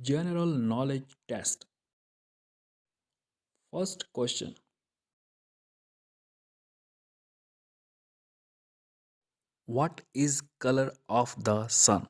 General knowledge test. First question What is color of the sun?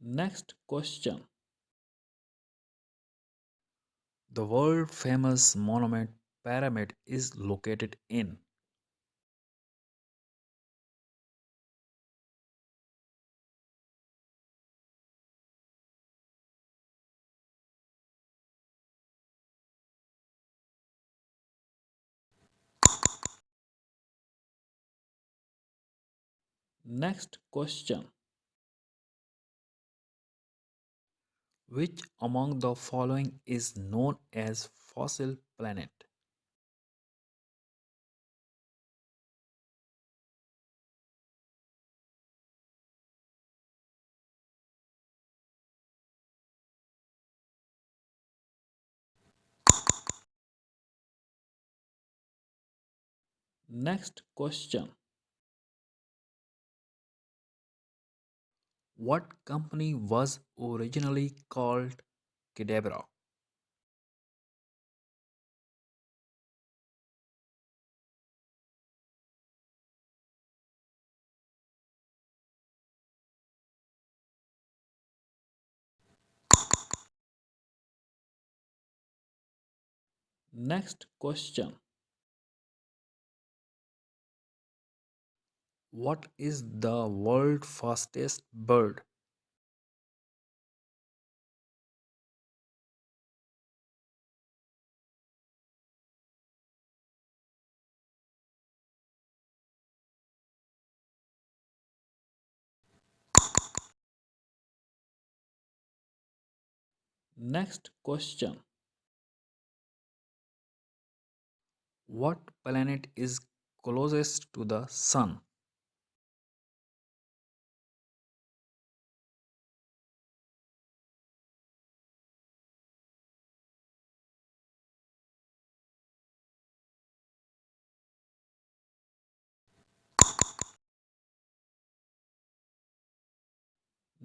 Next question. The world famous monument pyramid is located in Next question Which among the following is known as fossil planet? Next question What company was originally called Cadabra? Next question What is the world fastest bird? Next question What planet is closest to the sun?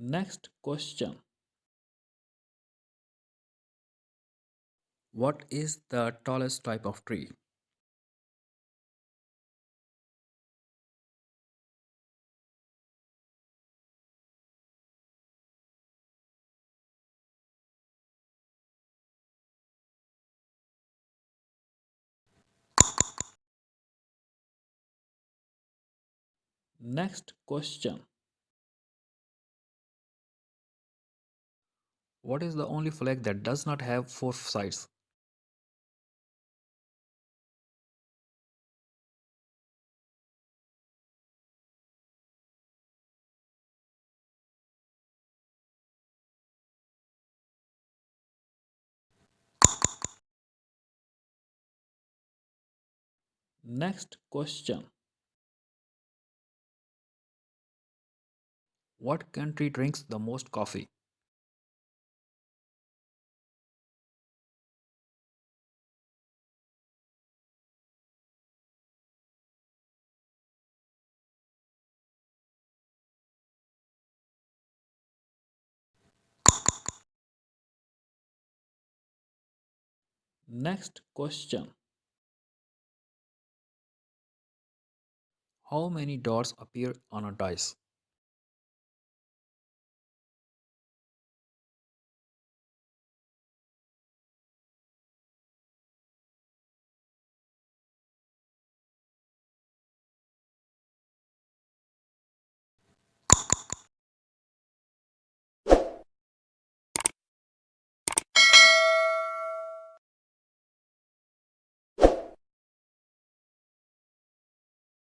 Next question What is the tallest type of tree? Next question What is the only flag that does not have four sides? Next question What country drinks the most coffee? Next question How many dots appear on a dice?